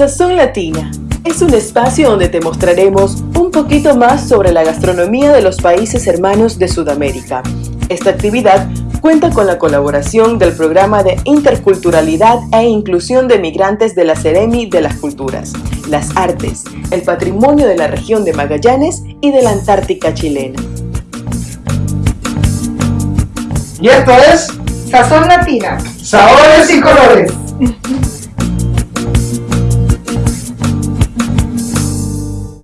Sazón Latina es un espacio donde te mostraremos un poquito más sobre la gastronomía de los países hermanos de Sudamérica. Esta actividad cuenta con la colaboración del Programa de Interculturalidad e Inclusión de Migrantes de la Ceremi de las Culturas, las Artes, el Patrimonio de la región de Magallanes y de la Antártica chilena. Y esto es Sazón Latina. Sabores y Colores.